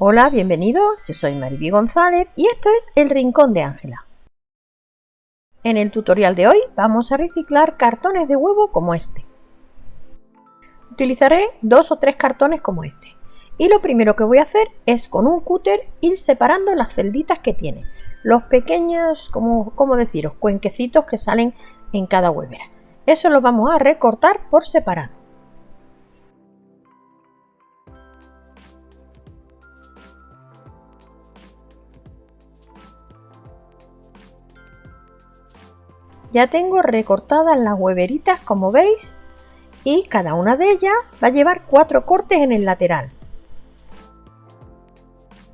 Hola, bienvenidos, yo soy Mariby González y esto es El Rincón de Ángela. En el tutorial de hoy vamos a reciclar cartones de huevo como este. Utilizaré dos o tres cartones como este. Y lo primero que voy a hacer es con un cúter ir separando las celditas que tiene. Los pequeños, como, como deciros, cuenquecitos que salen en cada huevera. Eso lo vamos a recortar por separado. Ya tengo recortadas las hueveritas como veis y cada una de ellas va a llevar cuatro cortes en el lateral.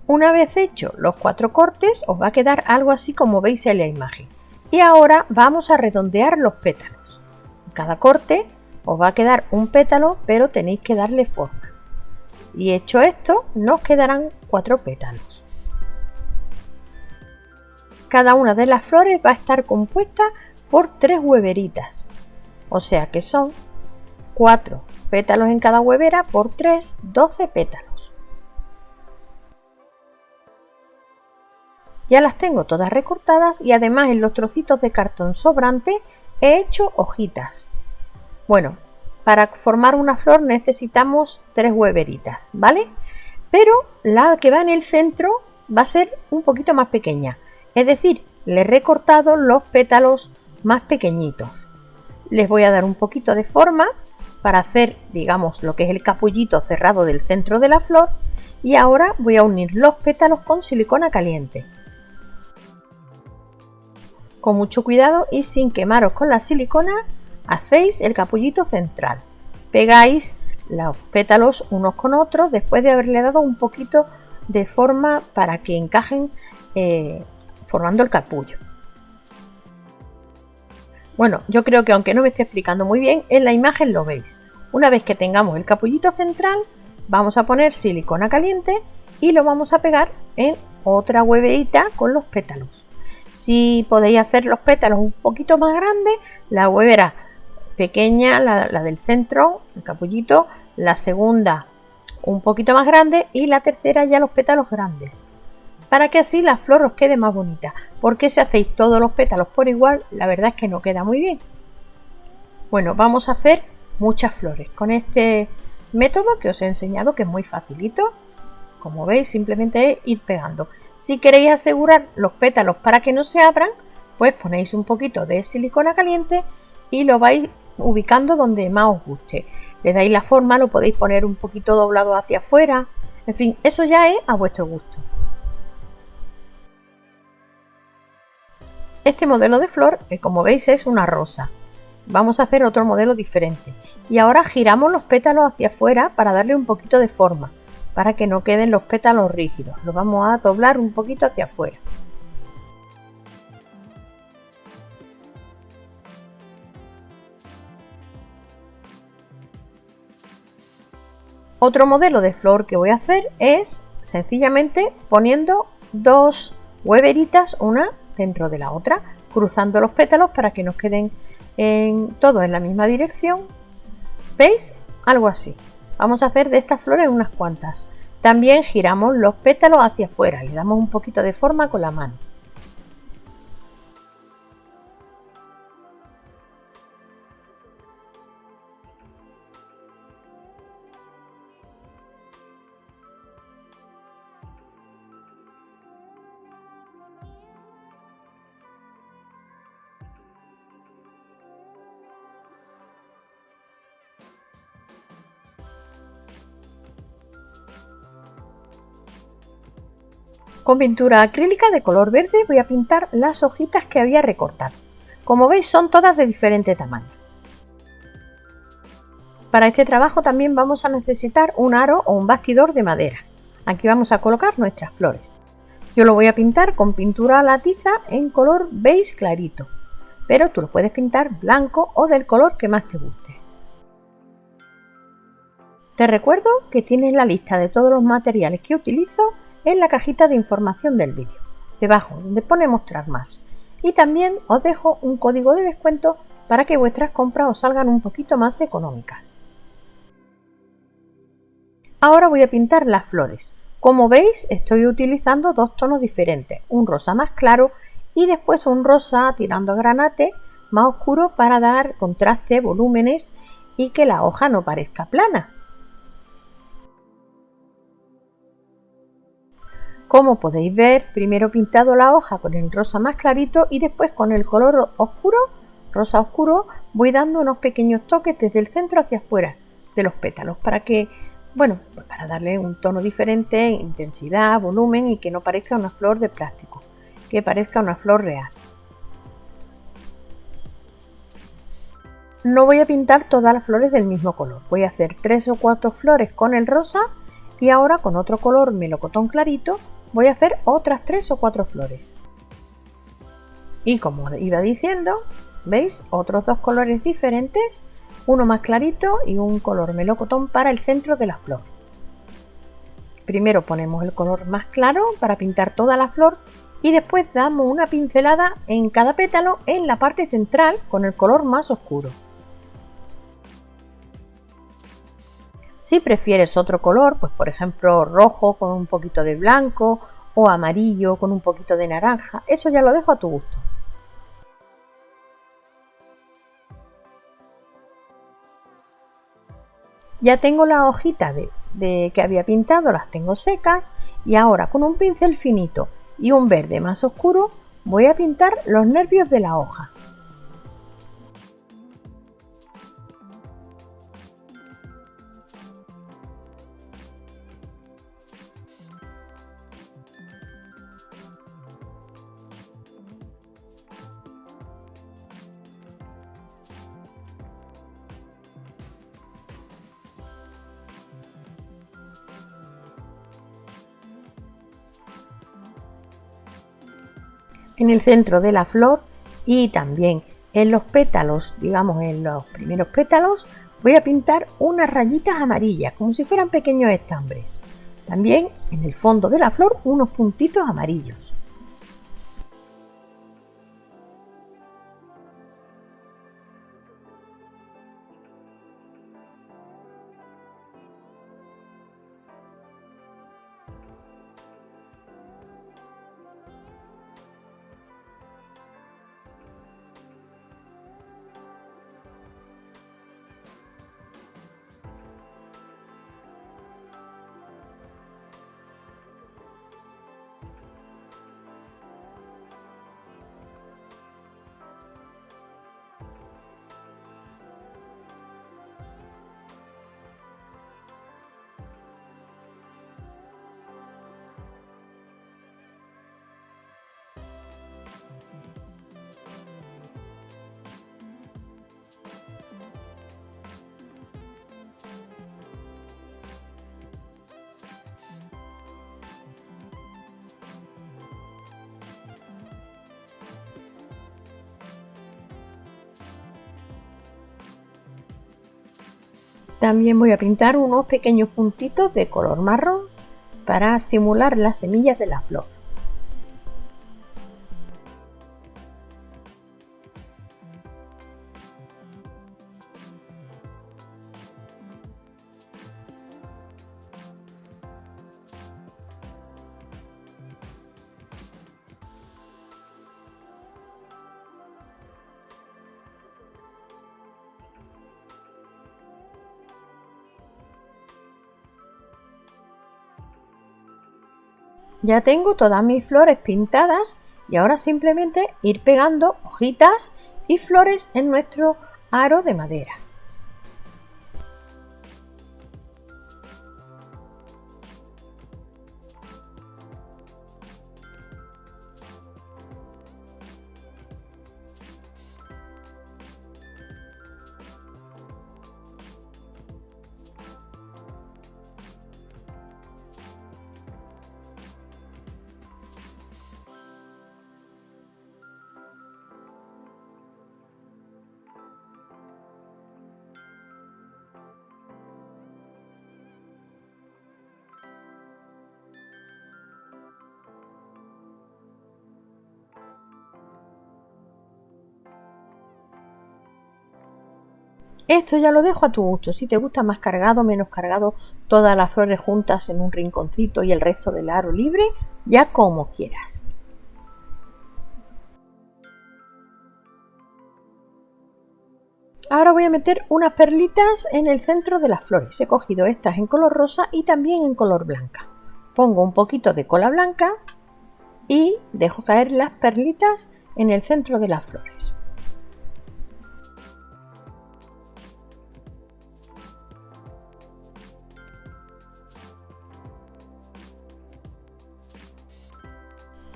Una vez hecho los cuatro cortes os va a quedar algo así como veis en la imagen. Y ahora vamos a redondear los pétalos. Cada corte os va a quedar un pétalo pero tenéis que darle forma. Y hecho esto nos quedarán cuatro pétalos. Cada una de las flores va a estar compuesta por tres hueveritas. O sea que son 4 pétalos en cada huevera por 3, 12 pétalos. Ya las tengo todas recortadas y además en los trocitos de cartón sobrante he hecho hojitas. Bueno, para formar una flor necesitamos tres hueveritas, ¿vale? Pero la que va en el centro va a ser un poquito más pequeña. Es decir, le he recortado los pétalos más pequeñitos. Les voy a dar un poquito de forma para hacer, digamos, lo que es el capullito cerrado del centro de la flor y ahora voy a unir los pétalos con silicona caliente. Con mucho cuidado y sin quemaros con la silicona, hacéis el capullito central. Pegáis los pétalos unos con otros después de haberle dado un poquito de forma para que encajen eh, formando el capullo. Bueno, yo creo que aunque no me esté explicando muy bien, en la imagen lo veis. Una vez que tengamos el capullito central, vamos a poner silicona caliente y lo vamos a pegar en otra hueverita con los pétalos. Si podéis hacer los pétalos un poquito más grandes, la huevera pequeña, la del centro, el capullito, la segunda un poquito más grande y la tercera ya los pétalos grandes para que así la flor os quede más bonita. Porque si hacéis todos los pétalos por igual, la verdad es que no queda muy bien. Bueno, vamos a hacer muchas flores con este método que os he enseñado, que es muy facilito. Como veis, simplemente es ir pegando. Si queréis asegurar los pétalos para que no se abran, pues ponéis un poquito de silicona caliente y lo vais ubicando donde más os guste. Le dais la forma, lo podéis poner un poquito doblado hacia afuera. En fin, eso ya es a vuestro gusto. Este modelo de flor, que como veis es una rosa. Vamos a hacer otro modelo diferente. Y ahora giramos los pétalos hacia afuera para darle un poquito de forma, para que no queden los pétalos rígidos. Los vamos a doblar un poquito hacia afuera. Otro modelo de flor que voy a hacer es sencillamente poniendo dos hueveritas, una dentro de la otra, cruzando los pétalos para que nos queden en, todos en la misma dirección. ¿Veis? Algo así. Vamos a hacer de estas flores unas cuantas. También giramos los pétalos hacia afuera, le damos un poquito de forma con la mano. Con pintura acrílica de color verde voy a pintar las hojitas que había recortado. Como veis son todas de diferente tamaño. Para este trabajo también vamos a necesitar un aro o un bastidor de madera. Aquí vamos a colocar nuestras flores. Yo lo voy a pintar con pintura a la tiza en color beige clarito, pero tú lo puedes pintar blanco o del color que más te guste. Te recuerdo que tienes la lista de todos los materiales que utilizo en la cajita de información del vídeo, debajo donde pone mostrar más. Y también os dejo un código de descuento para que vuestras compras os salgan un poquito más económicas. Ahora voy a pintar las flores. Como veis estoy utilizando dos tonos diferentes, un rosa más claro y después un rosa tirando a granate más oscuro para dar contraste, volúmenes y que la hoja no parezca plana. Como podéis ver, primero he pintado la hoja con el rosa más clarito y después con el color oscuro, rosa oscuro, voy dando unos pequeños toques desde el centro hacia afuera de los pétalos para que, bueno, pues para darle un tono diferente, intensidad, volumen y que no parezca una flor de plástico, que parezca una flor real. No voy a pintar todas las flores del mismo color, voy a hacer tres o cuatro flores con el rosa y ahora con otro color melocotón clarito voy a hacer otras tres o cuatro flores. Y como iba diciendo, ¿veis? Otros dos colores diferentes, uno más clarito y un color melocotón para el centro de la flor. Primero ponemos el color más claro para pintar toda la flor y después damos una pincelada en cada pétalo en la parte central con el color más oscuro. Si prefieres otro color, pues por ejemplo rojo con un poquito de blanco o amarillo con un poquito de naranja, eso ya lo dejo a tu gusto. Ya tengo las hojitas de, que había pintado, las tengo secas y ahora con un pincel finito y un verde más oscuro voy a pintar los nervios de la hoja. En el centro de la flor y también en los pétalos, digamos en los primeros pétalos, voy a pintar unas rayitas amarillas, como si fueran pequeños estambres. También en el fondo de la flor unos puntitos amarillos. También voy a pintar unos pequeños puntitos de color marrón para simular las semillas de la flor. Ya tengo todas mis flores pintadas y ahora simplemente ir pegando hojitas y flores en nuestro aro de madera. Esto ya lo dejo a tu gusto, si te gusta más cargado, menos cargado, todas las flores juntas en un rinconcito y el resto del aro libre, ya como quieras. Ahora voy a meter unas perlitas en el centro de las flores. He cogido estas en color rosa y también en color blanca. Pongo un poquito de cola blanca y dejo caer las perlitas en el centro de las flores.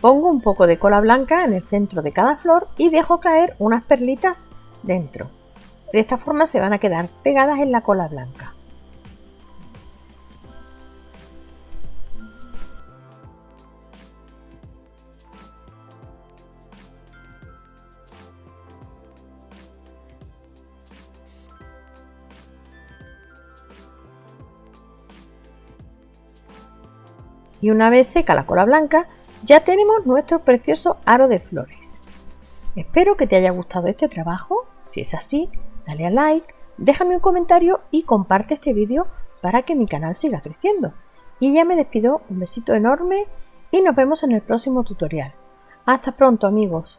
Pongo un poco de cola blanca en el centro de cada flor y dejo caer unas perlitas dentro. De esta forma se van a quedar pegadas en la cola blanca. Y una vez seca la cola blanca, ya tenemos nuestro precioso aro de flores. Espero que te haya gustado este trabajo. Si es así, dale a like, déjame un comentario y comparte este vídeo para que mi canal siga creciendo. Y ya me despido, un besito enorme y nos vemos en el próximo tutorial. Hasta pronto amigos.